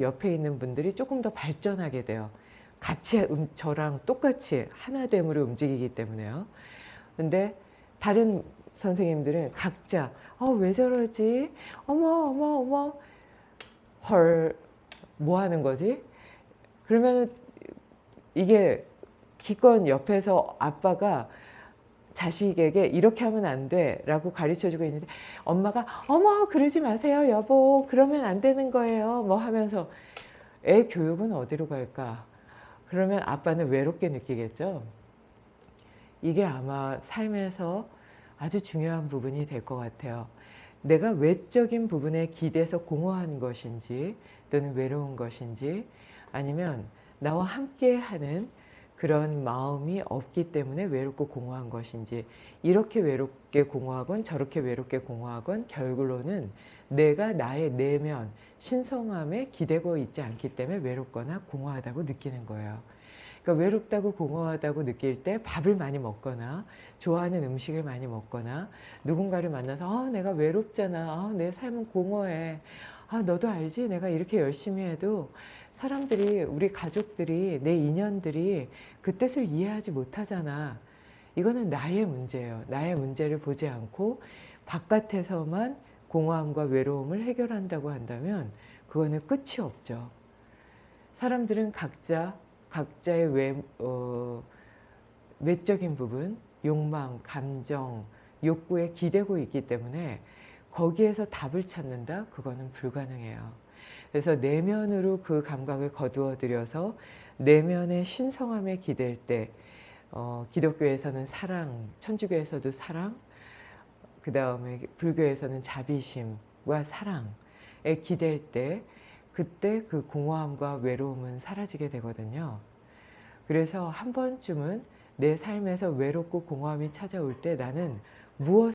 옆에 있는 분들이 조금 더 발전하게 돼요. 같이 음, 저랑 똑같이 하나됨으로 움직이기 때문에요. 근데 다른 선생님들은 각자 어, 왜 저러지? 어머 어머 어머 헐 뭐 하는 거지? 그러면 이게 기껏 옆에서 아빠가 자식에게 이렇게 하면 안 돼 라고 가르쳐 주고 있는데 엄마가 어머 그러지 마세요. 여보 그러면 안 되는 거예요. 뭐 하면서 애 교육은 어디로 갈까? 그러면 아빠는 외롭게 느끼겠죠. 이게 아마 삶에서 아주 중요한 부분이 될 것 같아요. 내가 외적인 부분에 기대서 공허한 것인지 또는 외로운 것인지 아니면 나와 함께 하는 그런 마음이 없기 때문에 외롭고 공허한 것인지 이렇게 외롭게 공허하건 저렇게 외롭게 공허하건 결국으로는 내가 나의 내면 신성함에 기대고 있지 않기 때문에 외롭거나 공허하다고 느끼는 거예요. 그러니까 외롭다고 공허하다고 느낄 때 밥을 많이 먹거나 좋아하는 음식을 많이 먹거나 누군가를 만나서 아, 내가 외롭잖아. 아, 내 삶은 공허해. 아, 너도 알지? 내가 이렇게 열심히 해도 사람들이 우리 가족들이 내 인연들이 그 뜻을 이해하지 못하잖아. 이거는 나의 문제예요. 나의 문제를 보지 않고 바깥에서만 공허함과 외로움을 해결한다고 한다면 그거는 끝이 없죠. 사람들은 각자 각자의 외, 어, 외적인 부분, 욕망, 감정, 욕구에 기대고 있기 때문에 거기에서 답을 찾는다? 그거는 불가능해요. 그래서 내면으로 그 감각을 거두어 들여서 내면의 신성함에 기댈 때 어, 기독교에서는 사랑, 천주교에서도 사랑, 그 다음에 불교에서는 자비심과 사랑에 기댈 때 그때 그 공허함과 외로움은 사라지게 되거든요. 그래서 한 번쯤은 내 삶에서 외롭고 공허함이 찾아올 때 나는 무엇